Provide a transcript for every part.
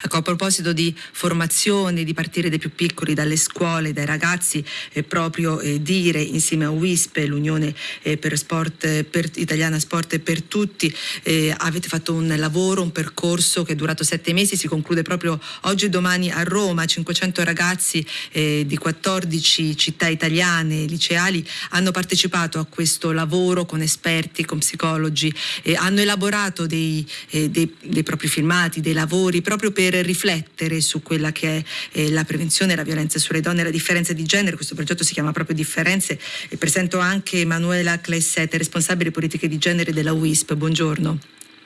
Ecco, a proposito di formazione, di partire dai più piccoli, dalle scuole, dai ragazzi, eh, proprio eh, dire insieme a WISP, l'Unione eh, per Sport, per, Italiana Sport per Tutti, eh, avete fatto un lavoro, un percorso che è durato sette mesi, si conclude proprio oggi e domani a Roma. 500 ragazzi eh, di 14 città italiane, liceali, hanno partecipato a questo lavoro con esperti, con psicologi, hanno elaborato dei, eh, dei, dei propri filmati, dei lavori proprio per per riflettere su quella che è eh, la prevenzione, la violenza sulle donne e la differenza di genere. Questo progetto si chiama proprio Differenze e presento anche Emanuela Clessette, responsabile politiche di genere della WISP. Buongiorno.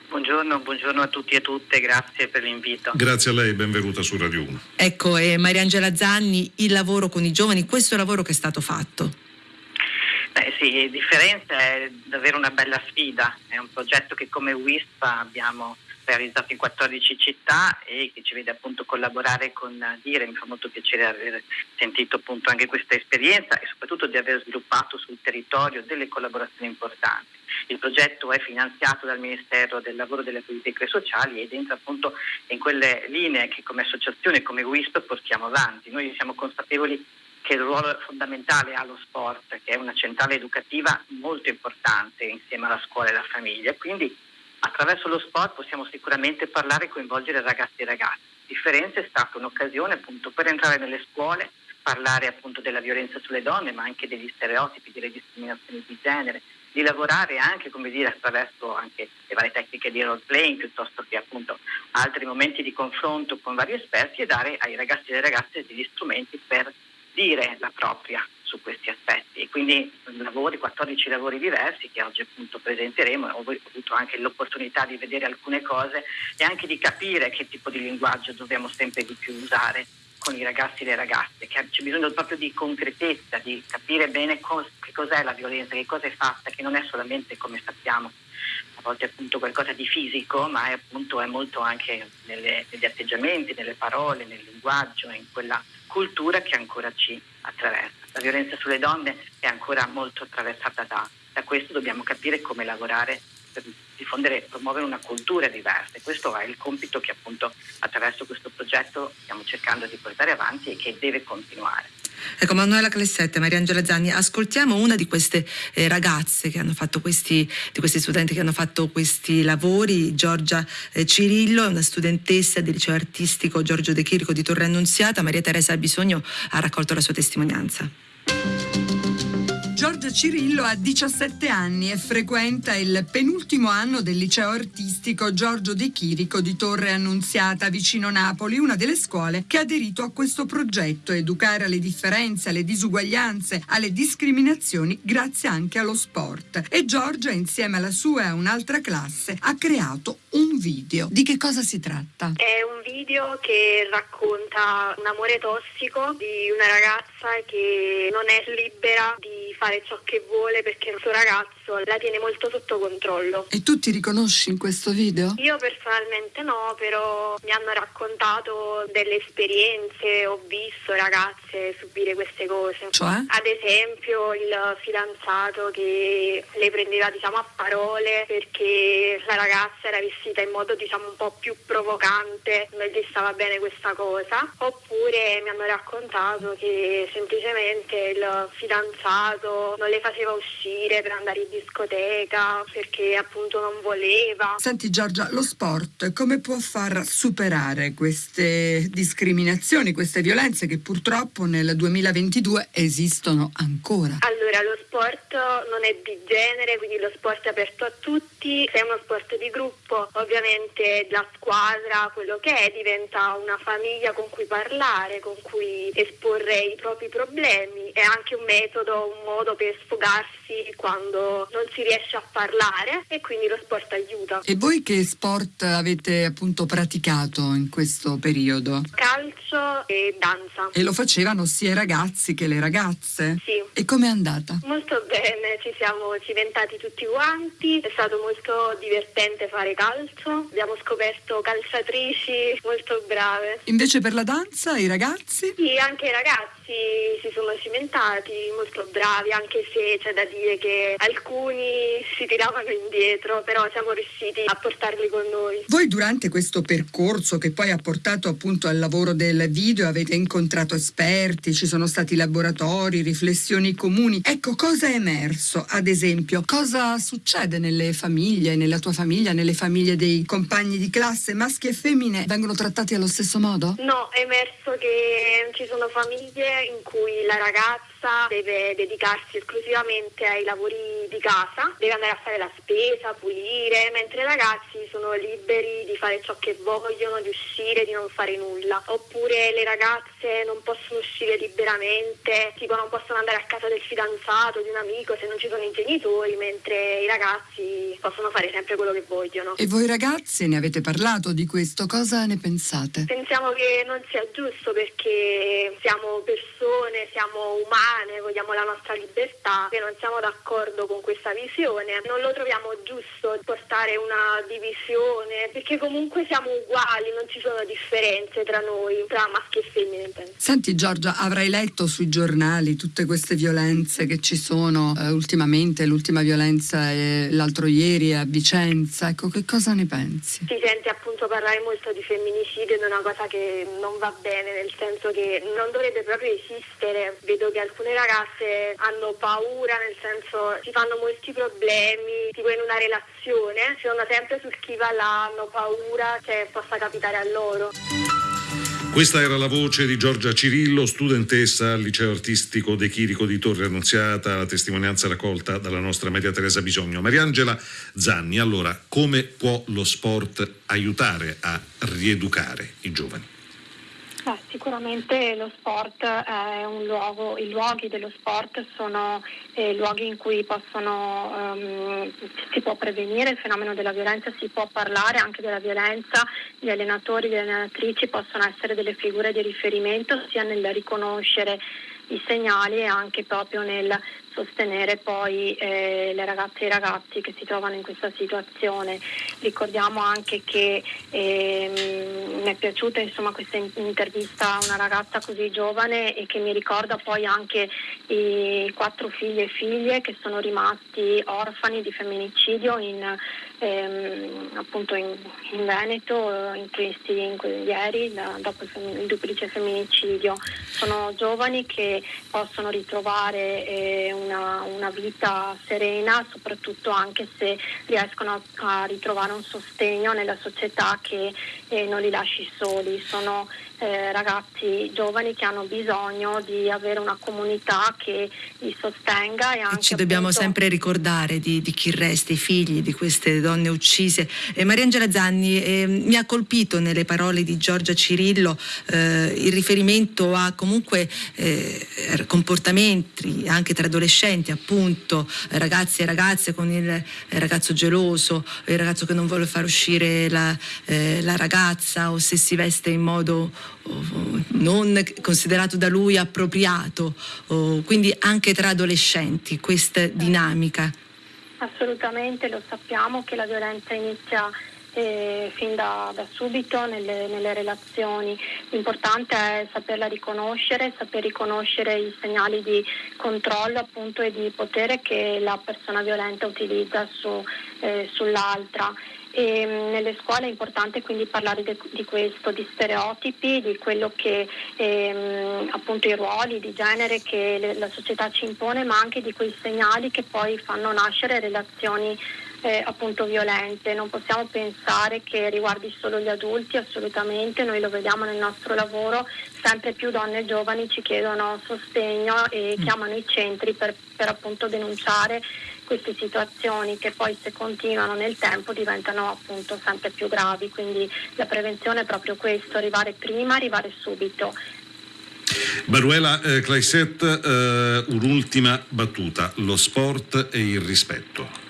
Buongiorno, buongiorno, a tutti e a tutte, grazie per l'invito. Grazie a lei, benvenuta su Radio 1. Ecco, eh, Mariangela Zanni, il lavoro con i giovani, questo lavoro che è stato fatto. Beh sì, Differenza è davvero una bella sfida, è un progetto che come WISP abbiamo realizzato in 14 città e che ci vede appunto collaborare con Dire. Mi fa molto piacere aver sentito appunto anche questa esperienza e soprattutto di aver sviluppato sul territorio delle collaborazioni importanti. Il progetto è finanziato dal Ministero del Lavoro e delle Politiche Sociali ed entra appunto in quelle linee che come associazione, come WISP portiamo avanti. Noi siamo consapevoli che il ruolo fondamentale ha lo sport, che è una centrale educativa molto importante insieme alla scuola e alla famiglia. Quindi attraverso lo sport possiamo sicuramente parlare e coinvolgere ragazzi e ragazze. Differenza è stata un'occasione appunto per entrare nelle scuole, parlare appunto della violenza sulle donne, ma anche degli stereotipi, delle discriminazioni di genere, di lavorare anche, come dire, attraverso anche le varie tecniche di role playing piuttosto che appunto altri momenti di confronto con vari esperti e dare ai ragazzi e alle ragazze degli strumenti per dire la propria su questi aspetti. E quindi lavori, 14 lavori diversi che oggi appunto presenteremo, ho avuto anche l'opportunità di vedere alcune cose e anche di capire che tipo di linguaggio dobbiamo sempre di più usare con i ragazzi e le ragazze, che c'è bisogno proprio di concretezza, di capire bene cos- che cos'è la violenza, che cosa è fatta, che non è solamente come sappiamo volte appunto qualcosa di fisico, ma è appunto è molto anche nelle, negli atteggiamenti, nelle parole, nel linguaggio, in quella cultura che ancora ci attraversa. La violenza sulle donne è ancora molto attraversata da, da questo, dobbiamo capire come lavorare per diffondere e promuovere una cultura diversa. E questo è il compito che appunto attraverso questo progetto stiamo cercando di portare avanti e che deve continuare. Ecco, Manuela Clessette, Mariangela Zanni, ascoltiamo una di queste eh, ragazze che hanno fatto questi, di questi studenti che hanno fatto questi lavori, Giorgia eh, Cirillo, una studentessa del liceo artistico Giorgio De Chirico di Torre Annunziata, Maria Teresa Bisogno ha raccolto la sua testimonianza. Cirillo ha 17 anni e frequenta il penultimo anno del liceo artistico Giorgio De Chirico di Torre Annunziata vicino Napoli, una delle scuole che ha aderito a questo progetto, educare alle differenze, alle disuguaglianze, alle discriminazioni grazie anche allo sport. E Giorgia insieme alla sua e a un'altra classe ha creato un video. Di che cosa si tratta? È un video che racconta un amore tossico di una ragazza che non è libera di fare ciò che vuole perché il suo ragazzo la tiene molto sotto controllo. E tu ti riconosci in questo video? Io personalmente no, però mi hanno raccontato delle esperienze, ho visto ragazze subire queste cose. Cioè? Ad esempio il fidanzato che le prendeva diciamo a parole perché la ragazza era vestita in modo diciamo un po' più provocante, non gli stava bene questa cosa. Oppure mi hanno raccontato che semplicemente il fidanzato non le faceva uscire per andare in discoteca perché appunto non voleva. Senti Giorgia, lo sport come può far superare queste discriminazioni, queste violenze che purtroppo nel 2022 esistono ancora? Allora, lo sport non è di genere, quindi lo sport è aperto a tutti, se è uno sport di gruppo, ovviamente la squadra, quello che è, diventa una famiglia con cui parlare, con cui esporre i propri problemi, è anche un metodo, un modo per sfogarsi quando non si riesce a parlare e quindi lo sport aiuta. E voi che sport avete appunto praticato in questo periodo? Calcio e danza. E lo facevano sia i ragazzi che le ragazze? Sì. E com'è andata? Molto bene, ci siamo cimentati tutti quanti, è stato molto divertente fare calcio, abbiamo scoperto calciatrici molto brave. Invece per la danza i ragazzi? Sì, anche i ragazzi si sono cimentati, molto bravi, anche se c'è da dire che alcuni si tiravano indietro, però siamo riusciti a portarli con noi. Voi durante questo percorso che poi ha portato appunto al lavoro del video avete incontrato esperti, ci sono stati laboratori, riflessioni comuni. Ecco, cosa è emerso? Ad esempio, cosa succede nelle famiglie, nella tua famiglia, nelle famiglie dei compagni di classe, maschi e femmine vengono trattati allo stesso modo? No, è emerso che ci sono famiglie in cui la ragazza deve dedicarsi esclusivamente ai lavori di casa, deve andare a fare la spesa, pulire, mentre i ragazzi sono liberi di fare ciò che vogliono, di uscire, di non fare nulla. Oppure le ragazze non possono uscire liberamente, tipo non possono andare a casa del fidanzato, di un amico se non ci sono i genitori, mentre i ragazzi possono fare sempre quello che vogliono. E voi ragazzi ne avete parlato di questo? Cosa ne pensate? Pensiamo che non sia giusto perché siamo persone, siamo umane, vogliamo la nostra libertà e non siamo d'accordo con questa visione. Non lo troviamo giusto portare una divisione perché comunque siamo uguali, non ci sono differenze tra noi, tra maschi e femmine. Senti Giorgia, avrai letto sui giornali tutte queste violenze che ci sono eh, ultimamente, l'ultima violenza è l'altro ieri a Vicenza, ecco che cosa ne pensi? Si sente appunto parlare molto di femminicidio ed è una cosa che non va bene, nel senso che non dovrebbe proprio esistere. Vedo che alcune ragazze hanno paura, nel senso si fanno molti problemi, tipo in una relazione, si vanno sempre sul chi va là, hanno paura che possa capitare a loro. Questa era la voce di Giorgia Cirillo, studentessa al liceo artistico De Chirico di Torre Annunziata, la testimonianza raccolta dalla nostra Maria Teresa Bisogno. Mariangela Zanni, allora come può lo sport aiutare a rieducare i giovani? Beh, sicuramente lo sport è un luogo, i luoghi dello sport sono eh, luoghi in cui possono, um, si può prevenire il fenomeno della violenza, si può parlare anche della violenza, gli allenatori, le allenatrici possono essere delle figure di riferimento sia nel riconoscere i segnali e anche proprio nel sostenere poi eh, le ragazze e i ragazzi che si trovano in questa situazione. Ricordiamo anche che ehm, mi è piaciuta insomma, questa intervista a una ragazza così giovane e che mi ricorda poi anche i quattro figli e figlie che sono rimasti orfani di femminicidio in, ehm, appunto in, in Veneto in questi, in, ieri da, dopo il, il, duplice femminicidio. Sono giovani che possono ritrovare eh, una, una, vita serena, soprattutto anche se riescono a, ritrovare un sostegno nella società che eh, non li lasci soli. Sono eh, ragazzi giovani che hanno bisogno di avere una comunità che li sostenga e anche ci dobbiamo appunto... sempre ricordare di, di, chi resta, i figli di queste donne uccise. Eh, Mariangela Zanni, eh, mi ha colpito nelle parole di Giorgia Cirillo eh, il riferimento a comunque eh, comportamenti anche tra adolescenti, appunto, ragazzi e ragazze con il ragazzo geloso, il ragazzo che non vuole far uscire la, eh, la ragazza o se si veste in modo non considerato da lui appropriato, quindi anche tra adolescenti questa dinamica. Assolutamente, lo sappiamo che la violenza inizia eh, fin da, da subito nelle, nelle, relazioni. L'importante è saperla riconoscere, saper riconoscere i segnali di controllo appunto, e di potere che la persona violenta utilizza su, eh, sull'altra. E mm, nelle scuole è importante quindi parlare de, di questo, di stereotipi, di quello che ehm, appunto i ruoli di genere che le, la società ci impone, ma anche di quei segnali che poi fanno nascere relazioni eh, appunto violente. Non possiamo pensare che riguardi solo gli adulti, assolutamente, noi lo vediamo nel nostro lavoro, sempre più donne giovani ci chiedono sostegno e mm. chiamano i centri per, per appunto denunciare queste situazioni che poi se continuano nel tempo diventano appunto sempre più gravi, quindi la prevenzione è proprio questo, arrivare prima, arrivare subito. Baruela eh, Claiset, eh, un'ultima battuta, lo sport e il rispetto.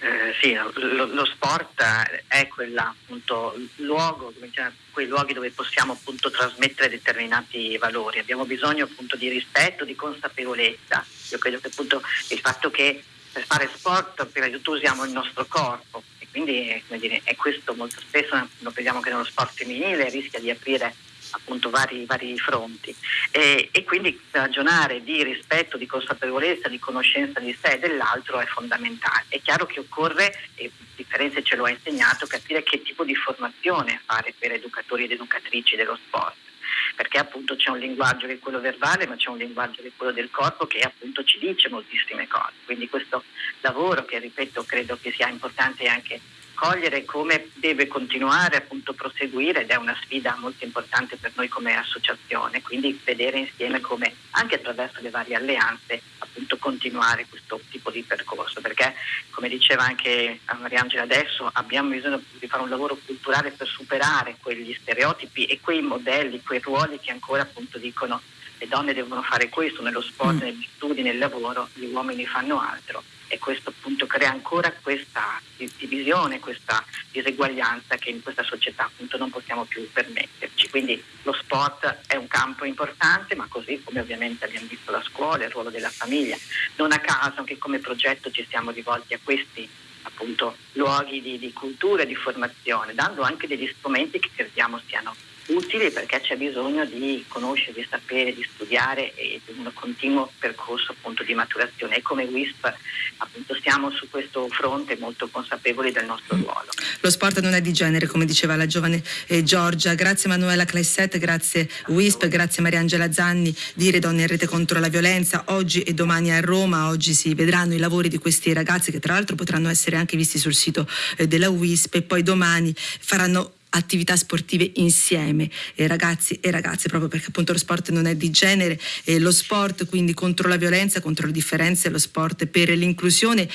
Eh, sì, lo, lo, sport è quella, appunto, luogo, quei luoghi dove possiamo appunto trasmettere determinati valori. Abbiamo bisogno appunto di rispetto, di consapevolezza. Io credo che appunto il fatto che per fare sport prima di usiamo il nostro corpo e quindi dire, è questo molto spesso lo vediamo che nello sport femminile rischia di aprire appunto vari, vari fronti e, e, quindi ragionare di rispetto, di consapevolezza, di conoscenza di sé e dell'altro è fondamentale. È chiaro che occorre, e differenze ce lo ha insegnato, capire che tipo di formazione fare per educatori ed educatrici dello sport perché appunto c'è un linguaggio che è quello verbale, ma c'è un linguaggio che è quello del corpo che appunto ci dice moltissime cose. Quindi questo lavoro che ripeto credo che sia importante anche cogliere come deve continuare appunto proseguire ed è una sfida molto importante per noi come associazione, quindi vedere insieme come anche attraverso le varie alleanze appunto continuare questo tipo di percorso, perché come diceva anche Mariangela adesso abbiamo bisogno di fare un lavoro culturale per superare quegli stereotipi e quei modelli, quei ruoli che ancora appunto dicono le donne devono fare questo nello sport, mm. negli studi, nel lavoro, gli uomini fanno altro e questo appunto crea ancora questa divisione, questa diseguaglianza che in questa società appunto non possiamo più permetterci. Quindi lo sport è un campo importante, ma così come ovviamente abbiamo visto la scuola, il ruolo della famiglia. Non a caso anche come progetto ci siamo rivolti a questi appunto luoghi di, di cultura e di formazione, dando anche degli strumenti che crediamo siano utili perché c'è bisogno di conoscere, di sapere, di studiare e di un continuo percorso appunto di maturazione. E come WISP appunto siamo su questo fronte molto consapevoli del nostro ruolo. Lo sport non è di genere come diceva la giovane eh, Giorgia, grazie Manuela Clesset, grazie WISP, grazie Mariangela Zanni dire Donne in Rete contro la violenza, oggi e domani a Roma, oggi si vedranno i lavori di questi ragazzi che tra l'altro potranno essere anche visti sul sito eh, della WISP e poi domani faranno attività sportive insieme, eh, ragazzi e ragazze, proprio perché appunto lo sport non è di genere, eh, lo sport quindi contro la violenza, contro le differenze, lo sport per l'inclusione